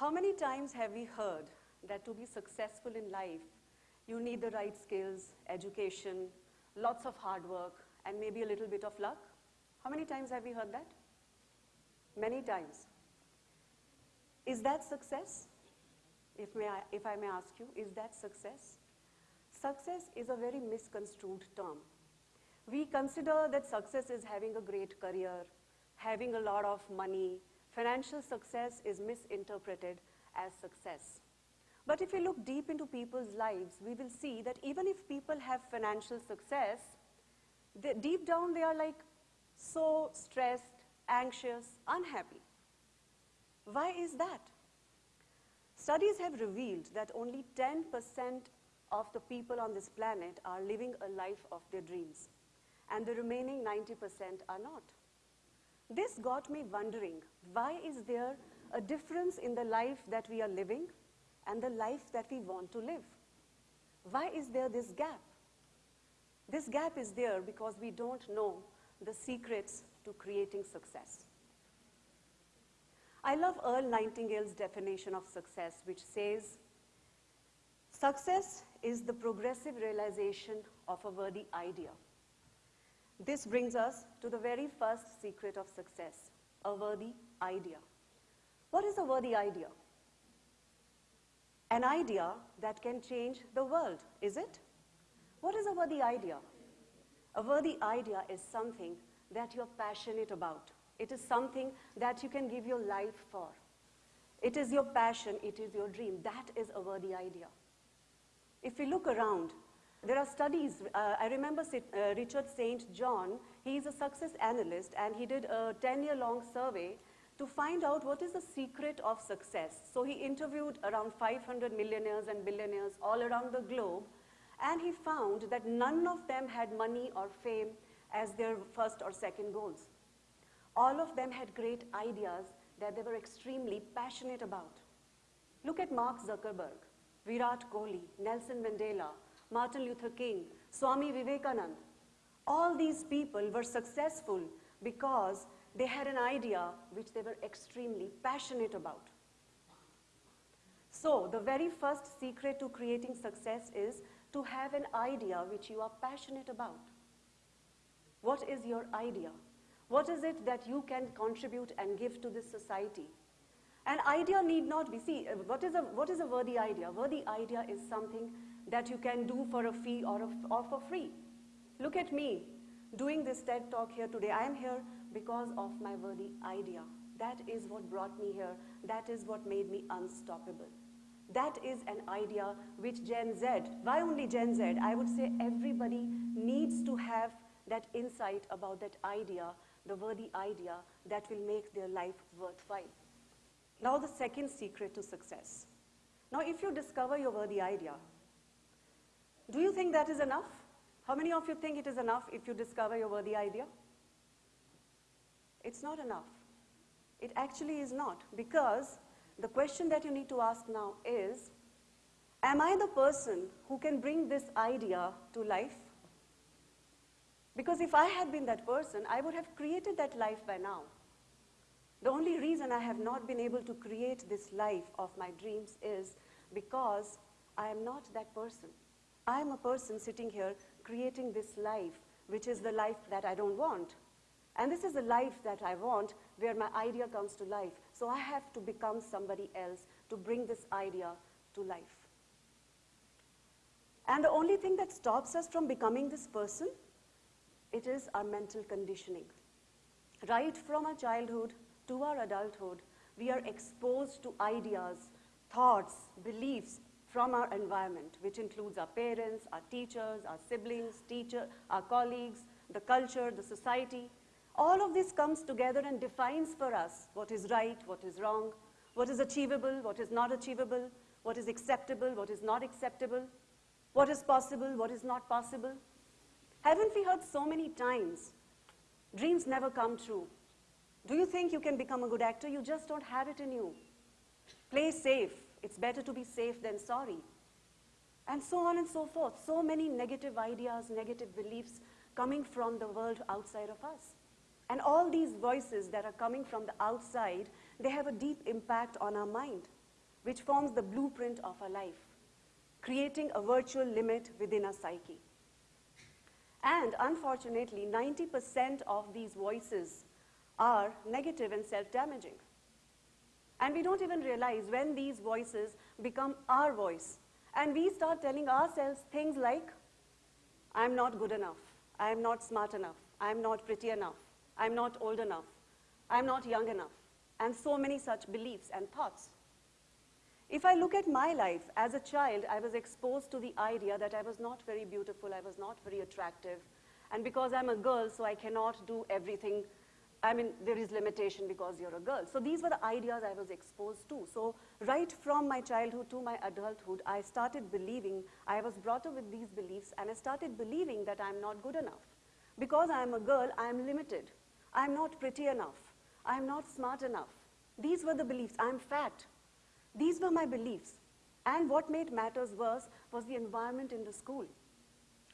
How many times have we heard that to be successful in life, you need the right skills, education, lots of hard work, and maybe a little bit of luck? How many times have we heard that? Many times. Is that success? If, may I, if I may ask you, is that success? Success is a very misconstrued term. We consider that success is having a great career, having a lot of money. Financial success is misinterpreted as success. But if we look deep into people's lives, we will see that even if people have financial success, they, deep down they are like so stressed, anxious, unhappy. Why is that? Studies have revealed that only 10% of the people on this planet are living a life of their dreams, and the remaining 90% are not. This got me wondering, why is there a difference in the life that we are living and the life that we want to live? Why is there this gap? This gap is there because we don't know the secrets to creating success. I love Earl Nightingale's definition of success, which says, success is the progressive realization of a worthy idea. This brings us to the very first secret of success, a worthy idea. What is a worthy idea? An idea that can change the world, is it? What is a worthy idea? A worthy idea is something that you're passionate about. It is something that you can give your life for. It is your passion, it is your dream. That is a worthy idea. If we look around, there are studies. Uh, I remember uh, Richard St. John, he is a success analyst, and he did a 10 year long survey to find out what is the secret of success. So he interviewed around 500 millionaires and billionaires all around the globe, and he found that none of them had money or fame as their first or second goals. All of them had great ideas that they were extremely passionate about. Look at Mark Zuckerberg, Virat Kohli, Nelson Mandela, Martin Luther King, Swami Vivekanand. All these people were successful because they had an idea which they were extremely passionate about. So, the very first secret to creating success is to have an idea which you are passionate about. What is your idea? What is it that you can contribute and give to this society? An idea need not be, see, uh, what is a, what is a worthy idea? Worthy idea is something that you can do for a fee or, a, or for free. Look at me doing this TED talk here today. I am here because of my worthy idea. That is what brought me here. That is what made me unstoppable. That is an idea which Gen Z, why only Gen Z? I would say everybody needs to have that insight about that idea, the worthy idea that will make their life worthwhile. Now the second secret to success. Now if you discover your worthy idea, do you think that is enough? How many of you think it is enough if you discover your worthy idea? It's not enough. It actually is not because the question that you need to ask now is, am I the person who can bring this idea to life? Because if I had been that person, I would have created that life by now. The only reason I have not been able to create this life of my dreams is because I am not that person. I am a person sitting here creating this life, which is the life that I don't want. And this is the life that I want where my idea comes to life. So I have to become somebody else to bring this idea to life. And the only thing that stops us from becoming this person, it is our mental conditioning. Right from our childhood to our adulthood, we are exposed to ideas, thoughts, beliefs from our environment, which includes our parents, our teachers, our siblings, teacher, our colleagues, the culture, the society. All of this comes together and defines for us what is right, what is wrong, what is achievable, what is not achievable, what is acceptable, what is not acceptable, what is possible, what is not possible. Haven't we heard so many times, dreams never come true. Do you think you can become a good actor? You just don't have it in you. Play safe. It's better to be safe than sorry. and so on and so forth. So many negative ideas, negative beliefs coming from the world outside of us. And all these voices that are coming from the outside, they have a deep impact on our mind, which forms the blueprint of our life, creating a virtual limit within our psyche. And unfortunately, 90% of these voices are negative and self-damaging. And we don't even realize when these voices become our voice. And we start telling ourselves things like, I'm not good enough. I'm not smart enough. I'm not pretty enough. I'm not old enough. I'm not young enough. And so many such beliefs and thoughts. If I look at my life, as a child, I was exposed to the idea that I was not very beautiful, I was not very attractive, and because I'm a girl, so I cannot do everything. I mean, there is limitation because you're a girl. So these were the ideas I was exposed to. So right from my childhood to my adulthood, I started believing, I was brought up with these beliefs, and I started believing that I'm not good enough. Because I'm a girl, I'm limited. I'm not pretty enough. I'm not smart enough. These were the beliefs. I'm fat. These were my beliefs. And what made matters worse was the environment in the school.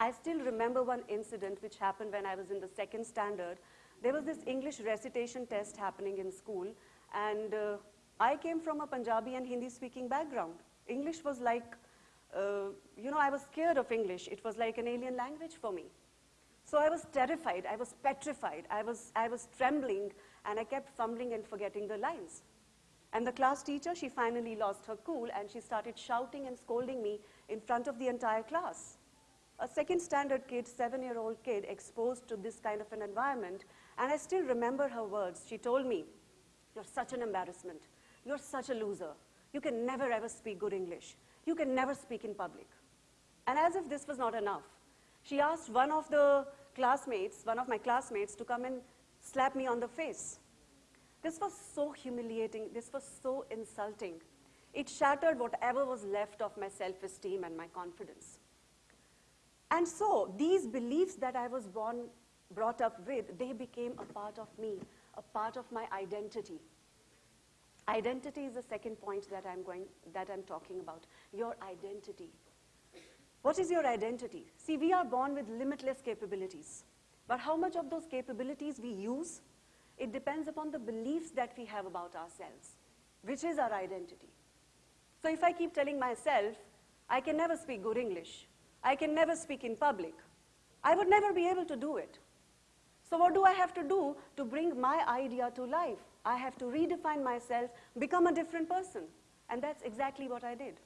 I still remember one incident which happened when I was in the second standard. There was this English recitation test happening in school, and uh, I came from a Punjabi and Hindi speaking background. English was like, uh, you know, I was scared of English. It was like an alien language for me. So I was terrified, I was petrified, I was, I was trembling, and I kept fumbling and forgetting the lines. And the class teacher, she finally lost her cool and she started shouting and scolding me in front of the entire class. A second standard kid, seven-year-old kid, exposed to this kind of an environment, and I still remember her words. She told me, you're such an embarrassment. You're such a loser. You can never ever speak good English. You can never speak in public. And as if this was not enough, she asked one of the classmates, one of my classmates, to come and slap me on the face. This was so humiliating. This was so insulting. It shattered whatever was left of my self-esteem and my confidence. And so these beliefs that I was born, brought up with, they became a part of me, a part of my identity. Identity is the second point that I'm, going, that I'm talking about, your identity. What is your identity? See, we are born with limitless capabilities. But how much of those capabilities we use it depends upon the beliefs that we have about ourselves, which is our identity. So if I keep telling myself, I can never speak good English, I can never speak in public, I would never be able to do it. So what do I have to do to bring my idea to life? I have to redefine myself, become a different person. And that's exactly what I did.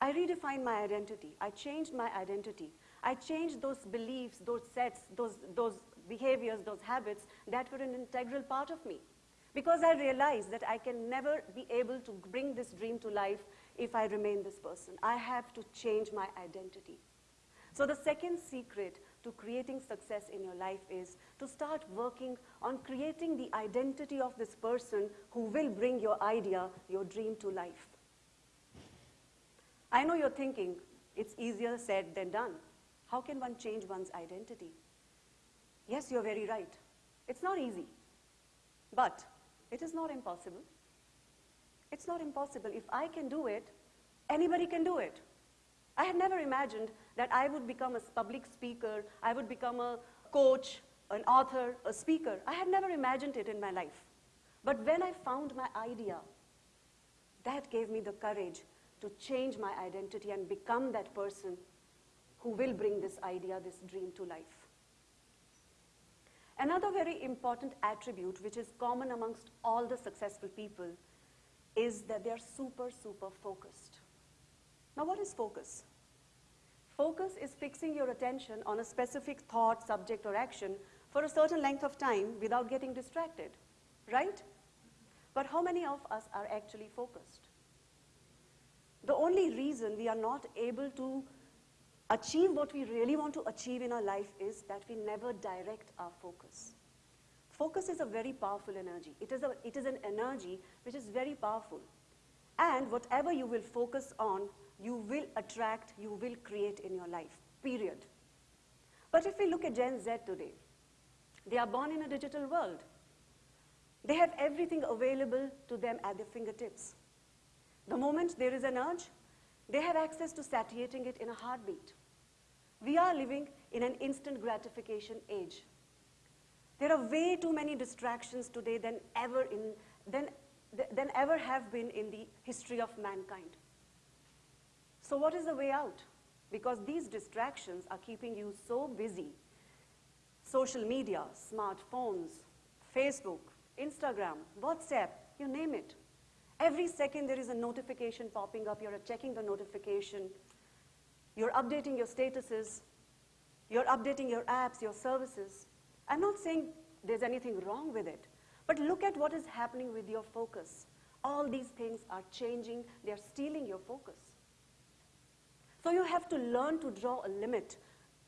I redefined my identity. I changed my identity. I changed those beliefs, those sets, those, those behaviors, those habits that were an integral part of me. Because I realized that I can never be able to bring this dream to life if I remain this person. I have to change my identity. So the second secret to creating success in your life is to start working on creating the identity of this person who will bring your idea, your dream to life. I know you're thinking, it's easier said than done. How can one change one's identity? Yes, you're very right. It's not easy. But it is not impossible. It's not impossible. If I can do it, anybody can do it. I had never imagined that I would become a public speaker, I would become a coach, an author, a speaker. I had never imagined it in my life. But when I found my idea, that gave me the courage to change my identity and become that person who will bring this idea, this dream to life. Another very important attribute which is common amongst all the successful people is that they're super, super focused. Now what is focus? Focus is fixing your attention on a specific thought, subject, or action for a certain length of time without getting distracted, right? But how many of us are actually focused? The only reason we are not able to achieve what we really want to achieve in our life is that we never direct our focus. Focus is a very powerful energy. It is, a, it is an energy which is very powerful. And whatever you will focus on, you will attract, you will create in your life, period. But if we look at Gen Z today, they are born in a digital world. They have everything available to them at their fingertips. The moment there is an urge, They have access to satiating it in a heartbeat. We are living in an instant gratification age. There are way too many distractions today than ever, in, than, than ever have been in the history of mankind. So what is the way out? Because these distractions are keeping you so busy. Social media, smartphones, Facebook, Instagram, WhatsApp, you name it. Every second there is a notification popping up, you're checking the notification, you're updating your statuses, you're updating your apps, your services. I'm not saying there's anything wrong with it, but look at what is happening with your focus. All these things are changing, they're stealing your focus. So you have to learn to draw a limit,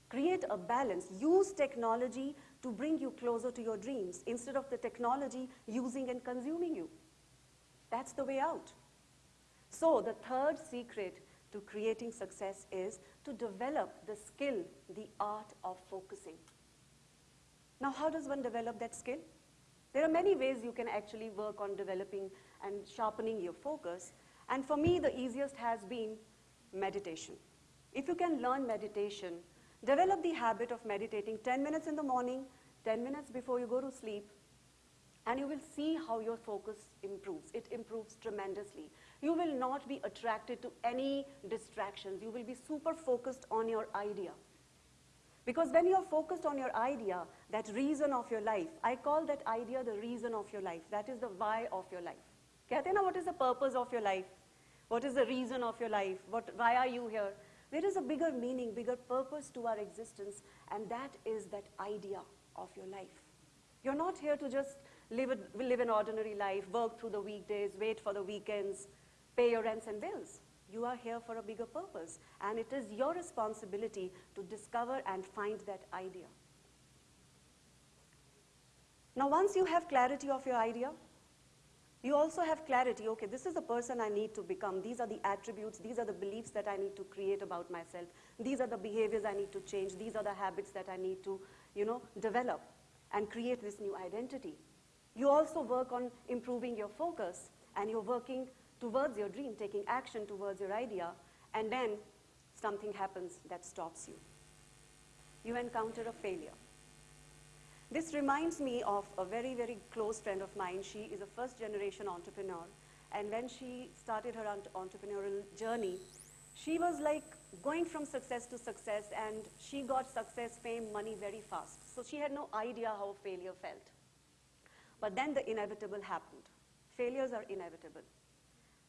create a balance, use technology to bring you closer to your dreams instead of the technology using and consuming you. That's the way out. So the third secret to creating success is to develop the skill, the art of focusing. Now, how does one develop that skill? There are many ways you can actually work on developing and sharpening your focus. And for me, the easiest has been meditation. If you can learn meditation, develop the habit of meditating 10 minutes in the morning, 10 minutes before you go to sleep, and you will see how your focus improves. It improves tremendously. You will not be attracted to any distractions. You will be super focused on your idea. Because when you're focused on your idea, that reason of your life, I call that idea the reason of your life. That is the why of your life. Katina, what is the purpose of your life? What is the reason of your life? What, why are you here? There is a bigger meaning, bigger purpose to our existence, and that is that idea of your life. You're not here to just live, a, live an ordinary life, work through the weekdays, wait for the weekends, pay your rents and bills. You are here for a bigger purpose, and it is your responsibility to discover and find that idea. Now, once you have clarity of your idea, you also have clarity, okay, this is the person I need to become. These are the attributes, these are the beliefs that I need to create about myself. These are the behaviors I need to change. These are the habits that I need to, you know, develop and create this new identity. You also work on improving your focus and you're working towards your dream, taking action towards your idea, and then something happens that stops you. You encounter a failure. This reminds me of a very, very close friend of mine. She is a first generation entrepreneur. And when she started her entrepreneurial journey, she was like going from success to success and she got success, fame, money very fast. So she had no idea how failure felt. But then the inevitable happened. Failures are inevitable.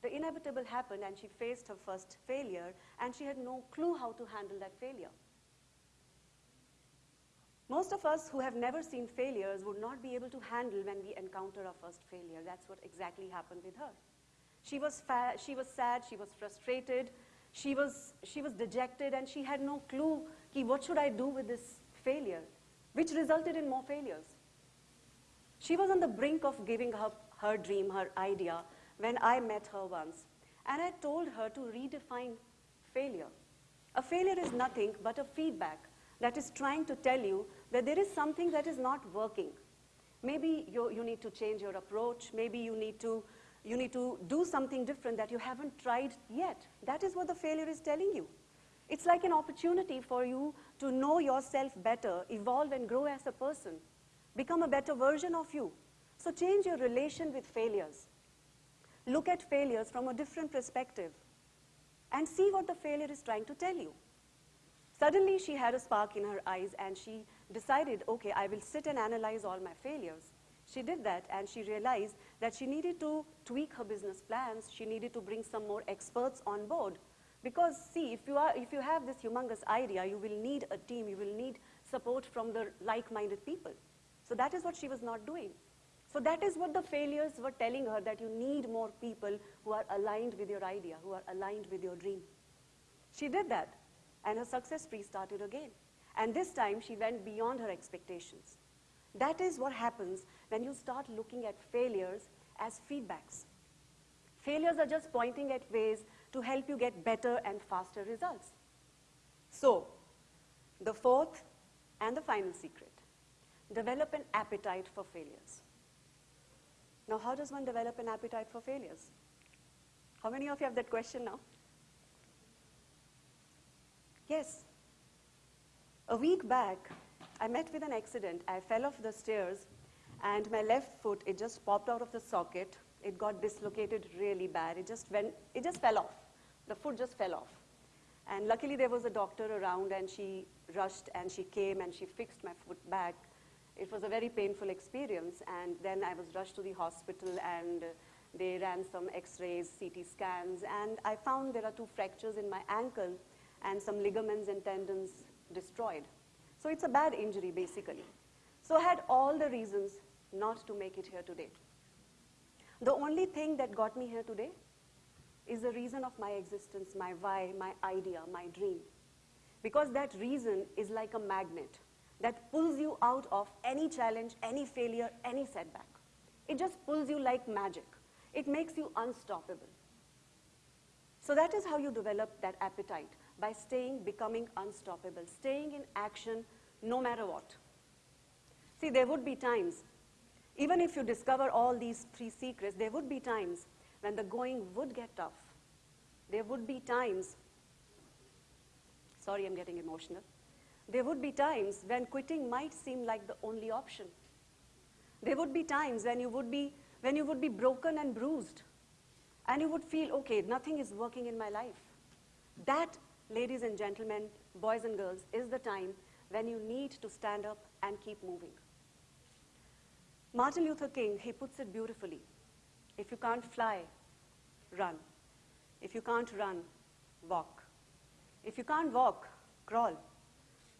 The inevitable happened and she faced her first failure and she had no clue how to handle that failure. Most of us who have never seen failures would not be able to handle when we encounter our first failure. That's what exactly happened with her. She was, she was sad, she was frustrated, she was, she was dejected, and she had no clue, what should I do with this failure, which resulted in more failures. She was on the brink of giving up her dream, her idea, when I met her once. And I told her to redefine failure. A failure is nothing but a feedback that is trying to tell you that there is something that is not working. Maybe you, you need to change your approach. Maybe you need, to, you need to do something different that you haven't tried yet. That is what the failure is telling you. It's like an opportunity for you to know yourself better, evolve and grow as a person, become a better version of you. So change your relation with failures. Look at failures from a different perspective and see what the failure is trying to tell you. Suddenly, she had a spark in her eyes and she decided, okay, I will sit and analyze all my failures. She did that and she realized that she needed to tweak her business plans. She needed to bring some more experts on board. Because see, if you, are, if you have this humongous idea, you will need a team, you will need support from the like-minded people. So that is what she was not doing. So that is what the failures were telling her, that you need more people who are aligned with your idea, who are aligned with your dream. She did that and her success spree started again. And this time she went beyond her expectations. That is what happens when you start looking at failures as feedbacks. Failures are just pointing at ways to help you get better and faster results. So, the fourth and the final secret, develop an appetite for failures. Now, how does one develop an appetite for failures? How many of you have that question now? Yes. A week back, I met with an accident. I fell off the stairs, and my left foot, it just popped out of the socket. It got dislocated really bad. It just went, it just fell off. The foot just fell off. And luckily there was a doctor around and she rushed and she came and she fixed my foot back. It was a very painful experience and then I was rushed to the hospital and they ran some x-rays, CT scans and I found there are two fractures in my ankle and some ligaments and tendons destroyed. So it's a bad injury basically. So I had all the reasons not to make it here today. The only thing that got me here today is the reason of my existence, my why, my idea, my dream. Because that reason is like a magnet that pulls you out of any challenge, any failure, any setback. It just pulls you like magic. It makes you unstoppable. So that is how you develop that appetite, by staying, becoming unstoppable, staying in action no matter what. See, there would be times, even if you discover all these three secrets, there would be times when the going would get tough. There would be times, sorry, I'm getting emotional. There would be times when quitting might seem like the only option. There would be times when you would be, when you would be broken and bruised, and you would feel, okay, nothing is working in my life. That, ladies and gentlemen, boys and girls, is the time when you need to stand up and keep moving. Martin Luther King, he puts it beautifully. If you can't fly, run. If you can't run, walk. If you can't walk, crawl.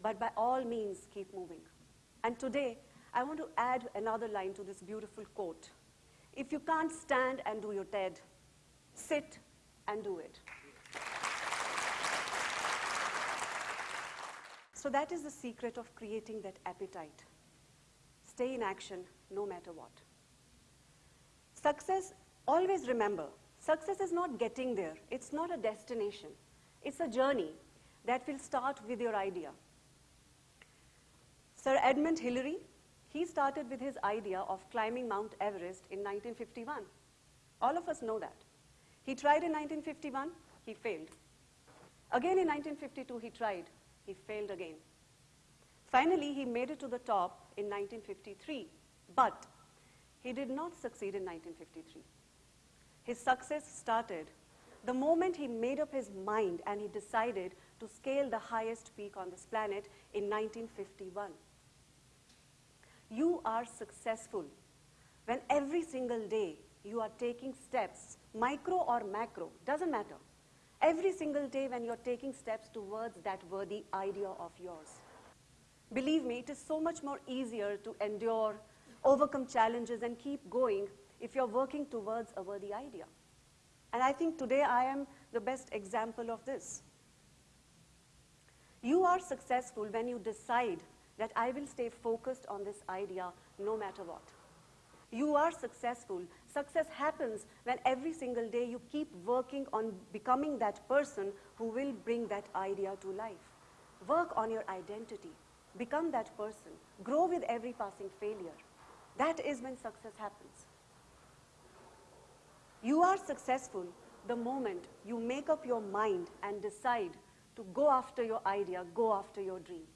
But by all means, keep moving. And today, I want to add another line to this beautiful quote. If you can't stand and do your TED, sit and do it. So that is the secret of creating that appetite. Stay in action no matter what. Success, always remember, success is not getting there. It's not a destination. It's a journey that will start with your idea. Sir Edmund Hillary, he started with his idea of climbing Mount Everest in 1951. All of us know that. He tried in 1951, he failed. Again in 1952, he tried, he failed again. Finally, he made it to the top in 1953, but he did not succeed in 1953. His success started the moment he made up his mind and he decided to scale the highest peak on this planet in 1951. You are successful when every single day you are taking steps, micro or macro, doesn't matter. Every single day when you're taking steps towards that worthy idea of yours. Believe me, it is so much more easier to endure, overcome challenges, and keep going if you're working towards a worthy idea. And I think today I am the best example of this. You are successful when you decide that I will stay focused on this idea no matter what. You are successful. Success happens when every single day you keep working on becoming that person who will bring that idea to life. Work on your identity. Become that person. Grow with every passing failure. That is when success happens. You are successful the moment you make up your mind and decide to go after your idea, go after your dream.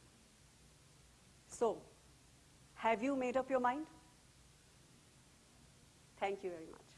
So, have you made up your mind? Thank you very much.